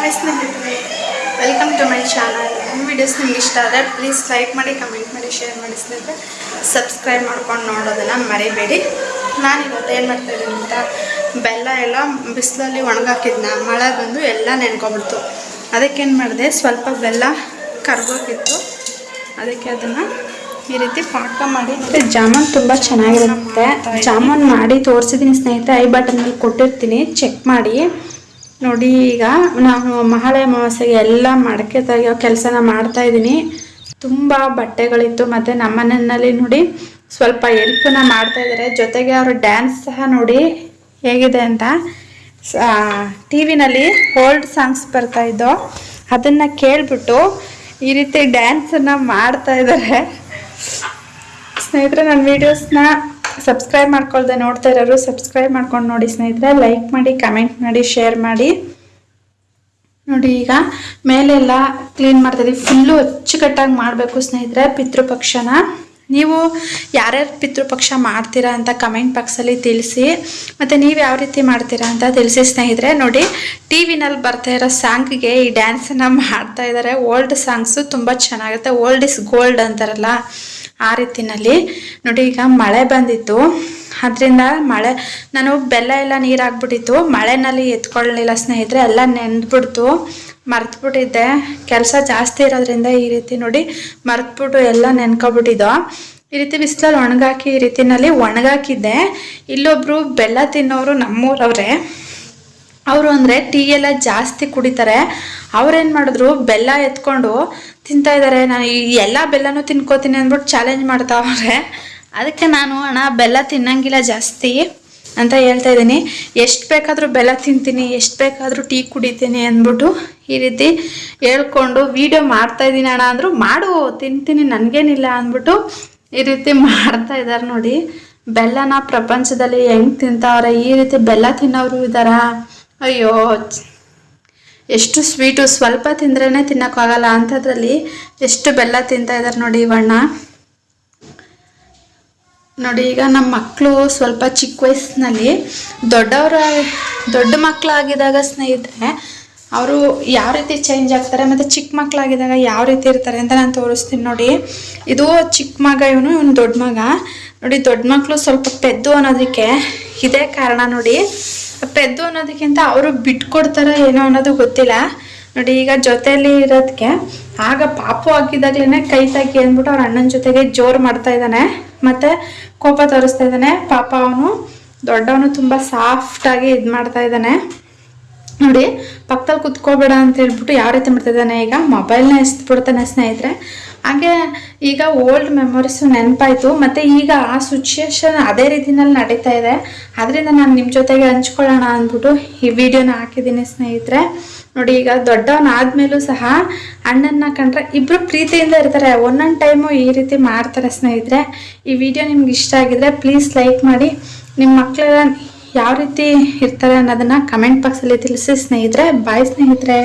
Hi ಸ್ನೇಹಿತರೆ welcome to my channel ನಮ್ಮ videos ನಿಮ್ಗೆ ಇಷ್ಟ ಆದರೆ ಪ್ಲೀಸ್ ಲೈಕ್ ಮಾಡಿ ಕಮೆಂಟ್ ಮಾಡಿ ಶೇರ್ ಮಾಡಿ ಸ್ನೇಹಿತರೆ. ಸಬ್ಸ್ಕ್ರೈಬ್ ಮಾಡ್ಕೊಂಡು ನೋಡೋದನ್ನು ಮರಿಬೇಡಿ. ನಾನು ಇವತ್ತು ಏನು ಮಾಡ್ತಾಯಿದ್ದೀನಿ ಅಂತ ಬೆಲ್ಲ ಎಲ್ಲ ಬಿಸಿಲಲ್ಲಿ ಒಣಗಾಕಿದ್ನ ಮಳೆ ಬಂದು ಎಲ್ಲ ನೆನ್ಕೊಬಿಡ್ತು ಅದಕ್ಕೇನು ಮಾಡಿದೆ ಸ್ವಲ್ಪ ಬೆಲ್ಲ ಕರ್ಗೋಗಿತ್ತು ಅದಕ್ಕೆ ಅದನ್ನು ಈ ರೀತಿ ಪಾಕ ಮಾಡಿ ಮತ್ತು ಜಾಮೂನ್ ತುಂಬ ಚೆನ್ನಾಗಿರುತ್ತೆ. ಜಾಮೂನ್ ಮಾಡಿ ತೋರಿಸಿದ್ದೀನಿ ಸ್ನೇಹಿತರೆ ಐ ಬಟನಲ್ಲಿ ಕೊಟ್ಟಿರ್ತೀನಿ. ಚೆಕ್ ಮಾಡಿ. ನೋಡಿ, ಈಗ ನಾನು ಮಹಾಳೆ ಅಮಾವಾಸ್ಯೆಗೆ ಎಲ್ಲ ಮಡಕೆ ತೆಗೆಯೋ ಕೆಲಸನ ಮಾಡ್ತಾ ಇದ್ದೀನಿ. ತುಂಬ ಬಟ್ಟೆಗಳಿತ್ತು, ಮತ್ತು ನಮ್ಮ ಮನೆಯಲ್ಲಿ ನೋಡಿ ಸ್ವಲ್ಪ ಎಲ್ಪನ್ನ ಮಾಡ್ತಾ ಇದ್ದಾರೆ. ಜೊತೆಗೆ ಅವರು ಡ್ಯಾನ್ಸ್ ಸಹ ನೋಡಿ ಹೇಗಿದೆ ಅಂತ. ಟಿ ವಿನಲ್ಲಿ ಓಲ್ಡ್ ಸಾಂಗ್ಸ್ ಬರ್ತಾ ಇದ್ದೋ, ಅದನ್ನು ಕೇಳಿಬಿಟ್ಟು ಈ ರೀತಿ ಡ್ಯಾನ್ಸನ್ನು ಮಾಡ್ತಾ ಇದ್ದಾರೆ. ಸ್ನೇಹಿತರೆ, ನನ್ನ ವೀಡಿಯೋಸ್ನ ಸಬ್ಸ್ಕ್ರೈಬ್ ಮಾಡ್ಕೊಳ್ದೆ ನೋಡ್ತಾ ಇರೋರು ಸಬ್ಸ್ಕ್ರೈಬ್ ಮಾಡ್ಕೊಂಡು ನೋಡಿ ಸ್ನೇಹಿತರೆ ಲೈಕ್ ಮಾಡಿ ಕಮೆಂಟ್ ಮಾಡಿ ಶೇರ್ ಮಾಡಿ. ನೋಡಿ ಈಗ ಮೇಲೆಲ್ಲ ಕ್ಲೀನ್ ಮಾಡ್ತಾಯಿದ್ದೀವಿ ಫುಲ್ಲು ಅಚ್ಚುಕಟ್ಟಾಗಿ ಮಾಡಬೇಕು ಸ್ನೇಹಿತರೆ ಪಿತೃಪಕ್ಷನ. ನೀವು ಯಾರ್ಯಾರು ಪಿತೃಪಕ್ಷ ಮಾಡ್ತೀರಾ ಅಂತ ಕಮೆಂಟ್ ಬಾಕ್ಸಲ್ಲಿ ತಿಳಿಸಿ. ಮತ್ತು ನೀವು ಯಾವ ರೀತಿ ಮಾಡ್ತೀರಾ ಅಂತ ತಿಳಿಸಿ ಸ್ನೇಹಿತರೆ. ನೋಡಿ ಟಿ ವಿನಲ್ಲಿ ಬರ್ತಾ ಇರೋ ಸಾಂಗ್ಗೆ ಈ ಡ್ಯಾನ್ಸನ್ನು ಮಾಡ್ತಾ ಇದ್ದಾರೆ ಓಲ್ಡ್ ಸಾಂಗ್ಸು ತುಂಬ ಚೆನ್ನಾಗುತ್ತೆ ಓಲ್ಡ್ ಇಸ್ ಗೋಲ್ಡ್ ಅಂತಾರಲ್ಲ. ಆ ರೀತಿನಲ್ಲಿ. ನೋಡಿ, ಈಗ ಮಳೆ ಬಂದಿತ್ತು. ಅದರಿಂದ ಮಳೆ, ನಾನು ಬೆಲ್ಲ ಎಲ್ಲ ನೀರು ಹಾಕ್ಬಿಟ್ಟಿತ್ತು. ಮಳೆನಲ್ಲಿ ಎತ್ಕೊಳ್ಳಲಿಲ್ಲ ಸ್ನೇಹಿತರೆ, ಎಲ್ಲ ನೆಂದ್ಬಿಡ್ತು. ಮರ್ತ್ಬಿಟ್ಟಿದ್ದೆ. ಕೆಲಸ ಜಾಸ್ತಿ ಇರೋದ್ರಿಂದ ಈ ರೀತಿ ನೋಡಿ ಮರ್ತ್ಬಿಟ್ಟು ಎಲ್ಲ ನೆನ್ಕೊಬಿಟ್ಟಿದ್ದೋ. ಈ ರೀತಿ ಬಿಸಿಲಲ್ಲಿ ಒಣಗಾಕಿ ಈ ರೀತಿನಲ್ಲಿ ಒಣಗಾಕಿದ್ದೆ. ಇಲ್ಲೊಬ್ರು ಬೆಲ್ಲ ತಿನ್ನೋರು ನಮ್ಮೂರವ್ರೆ. ಅವರು ಅಂದರೆ ಟೀ ಎಲ್ಲ ಜಾಸ್ತಿ ಕುಡಿತಾರೆ. ಅವ್ರೇನು ಮಾಡಿದ್ರು, ಬೆಲ್ಲ ಎತ್ಕೊಂಡು ತಿಂತಾ ಇದ್ದಾರೆ ನಾನು ಈ ಎಲ್ಲ ಬೆಲ್ಲನೂ ತಿನ್ಕೋತೀನಿ ಅಂದ್ಬಿಟ್ಟು ಚಾಲೆಂಜ್ ಮಾಡ್ತಾವ್ರೆ ಅದಕ್ಕೆ ನಾನು, ಅಣ್ಣ, ಬೆಲ್ಲ ತಿನ್ನಂಗಿಲ್ಲ ಜಾಸ್ತಿ ಅಂತ ಹೇಳ್ತಾ ಇದ್ದೀನಿ. ಎಷ್ಟು ಬೇಕಾದರೂ ಬೆಲ್ಲ ತಿಂತೀನಿ, ಎಷ್ಟು ಬೇಕಾದರೂ ಟೀ ಕುಡಿತೀನಿ ಅಂದ್ಬಿಟ್ಟು ಈ ರೀತಿ ಹೇಳ್ಕೊಂಡು ವೀಡಿಯೋ ಮಾಡ್ತಾ ಇದ್ದೀನಿ ಅಣ್ಣ ಅಂದರು, ಮಾಡು, ತಿಂತೀನಿ, ನನಗೇನಿಲ್ಲ ಅಂದ್ಬಿಟ್ಟು ಈ ರೀತಿ ಮಾಡ್ತಾ ಇದ್ದಾರೆ ನೋಡಿ. ಬೆಲ್ಲನ ಪ್ರಪಂಚದಲ್ಲಿ ಹೆಂಗೆ ತಿಂತಾವ್ರೆ? ಈ ರೀತಿ ಬೆಲ್ಲ ತಿನ್ನೋರು ಇದ್ದಾರಾ? ಅಯ್ಯೋ, ಎಷ್ಟು ಸ್ವೀಟು ಸ್ವಲ್ಪ ತಿಂದ್ರೇ ತಿನ್ನೋಕ್ಕಾಗಲ್ಲ. ಅಂಥದ್ರಲ್ಲಿ ಎಷ್ಟು ಬೆಲ್ಲ ತಿಂತಾ ಇದ್ದಾರೆ ನೋಡಿ ಇವಣ್ಣ ನೋಡಿ, ಈಗ ನಮ್ಮ ಮಕ್ಕಳು ಸ್ವಲ್ಪ ಚಿಕ್ಕ ವಯಸ್ಸಿನಲ್ಲಿ ದೊಡ್ಡವರ, ದೊಡ್ಡ ಮಕ್ಕಳಾಗಿದ್ದಾಗ ಸ್ನೇಹಿತರೆ, ಅವರು ಯಾವ ರೀತಿ ಚೇಂಜ್ ಆಗ್ತಾರೆ ಮತ್ತು ಚಿಕ್ಕ ಮಕ್ಕಳಾಗಿದ್ದಾಗ ಯಾವ ರೀತಿ ಇರ್ತಾರೆ ಅಂತ ನಾನು ತೋರಿಸ್ತೀನಿ ನೋಡಿ. ಇದು ಚಿಕ್ಕ ಮಗ, ಇವನು ಇವನು ದೊಡ್ಡ ಮಗ. ನೋಡಿ, ದೊಡ್ಡ ಮಕ್ಕಳು ಸ್ವಲ್ಪ ಪೆದ್ದು ಅನ್ನೋದಕ್ಕೆ ಇದೇ ಕಾರಣ ನೋಡಿ. ಪೆದ್ದು ಅನ್ನೋದಕ್ಕಿಂತ ಅವರು ಬಿಟ್ಕೊಡ್ತಾರೆ ಏನೋ ಅನ್ನೋದು ಗೊತ್ತಿಲ್ಲ. ನೋಡಿ, ಈಗ ಜೊತೆಯಲ್ಲಿ ಇರೋದಕ್ಕೆ ಆಗ ಪಾಪು ಹಾಕಿದಾಗ್ಲೇ ಕೈ ತಾಕಿ ಅಂದ್ಬಿಟ್ಟು ಅವ್ರ ಅಣ್ಣನ ಜೊತೆಗೆ ಜೋರು ಮಾಡ್ತಾ ಇದ್ದಾನೆ. ಮತ್ತೆ ಕೋಪ ತೋರಿಸ್ತಾ ಇದ್ದಾನೆ. ಪಾಪ ಅವನು ದೊಡ್ಡವನು ತುಂಬ ಸಾಫ್ಟಾಗಿ ಇದು ಮಾಡ್ತಾ ಇದ್ದಾನೆ. ನೋಡಿ ಪಕ್ಕದಲ್ಲಿ ಕುತ್ಕೋಬೇಡ ಅಂತ ಹೇಳ್ಬಿಟ್ಟು ಯಾವ ರೀತಿ ಮಾಡ್ತಾ ಇದ್ದಾನೆ ಈಗ? ಮೊಬೈಲ್ನ ಎಸ್ಬಿಡ್ತಾನೆ ಸ್ನೇಹಿತರೆ. ಹಾಗೆ ಈಗ ಓಲ್ಡ್ ಮೆಮೊರೀಸು ನೆನಪಾಯಿತು. ಮತ್ತು ಈಗ ಆ ಸಿಚುಯೇಷನ್ ಅದೇ ರೀತಿನಲ್ಲಿ ನಡೀತಾ ಇದೆ. ಅದರಿಂದ ನಾನು ನಿಮ್ಮ ಜೊತೆಗೆ ಹಂಚ್ಕೊಳ್ಳೋಣ ಅಂದ್ಬಿಟ್ಟು ಈ ವಿಡಿಯೋನ ಹಾಕಿದ್ದೀನಿ ಸ್ನೇಹಿತರೆ. ನೋಡಿ ಈಗ ದೊಡ್ಡವನಾದ್ಮೇಲೂ ಸಹ ಅಣ್ಣನ ಕಂಡ್ರೆ ಇಬ್ಬರು ಪ್ರೀತಿಯಿಂದ ಇರ್ತಾರೆ. ಒಂದೊಂದು ಟೈಮು ಈ ರೀತಿ ಮಾಡ್ತಾರೆ ಸ್ನೇಹಿತರೆ. ಈ ವಿಡಿಯೋ ನಿಮ್ಗೆ ಇಷ್ಟ ಆಗಿದ್ರೆ ಪ್ಲೀಸ್ ಲೈಕ್ ಮಾಡಿ. ನಿಮ್ಮ ಮಕ್ಕಳೆಲ್ಲ ಯಾವ ರೀತಿ ಇರ್ತಾರೆ ಅನ್ನೋದನ್ನು ಕಮೆಂಟ್ ಬಾಕ್ಸಲ್ಲಿ ತಿಳಿಸಿ ಸ್ನೇಹಿತರೆ. ಬಾಯ್ ಸ್ನೇಹಿತರೆ.